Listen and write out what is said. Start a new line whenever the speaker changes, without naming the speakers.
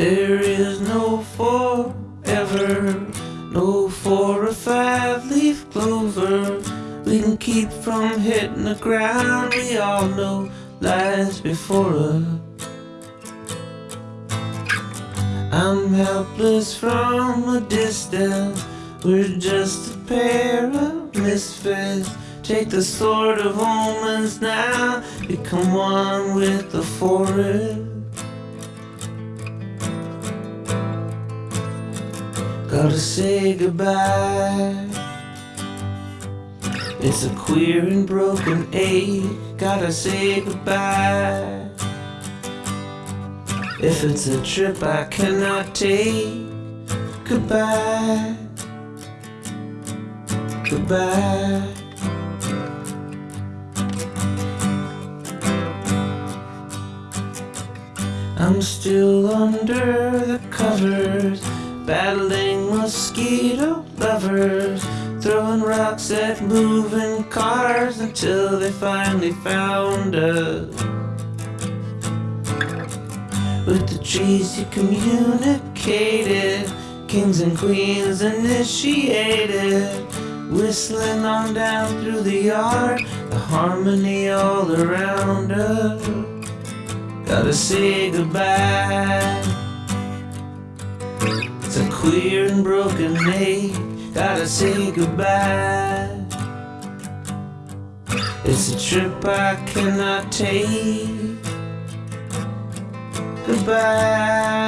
There is no forever, no four or five leaf clover. We can keep from hitting the ground. We all know lies before us. I'm helpless from a distance. We're just a pair of misfits. Take the sword of omens now, become one with the forest. Gotta say goodbye. It's a queer and broken ache. Gotta say goodbye. If it's a trip I cannot take, goodbye. Goodbye. I'm still under the covers, battling mosquito lovers, throwing rocks at moving cars until they finally found us. With the trees you communicated, kings and queens initiated, whistling on down through the yard, the harmony all around us. Gotta say goodbye. Queer and broken day. Gotta say goodbye. It's a trip I cannot take. Goodbye.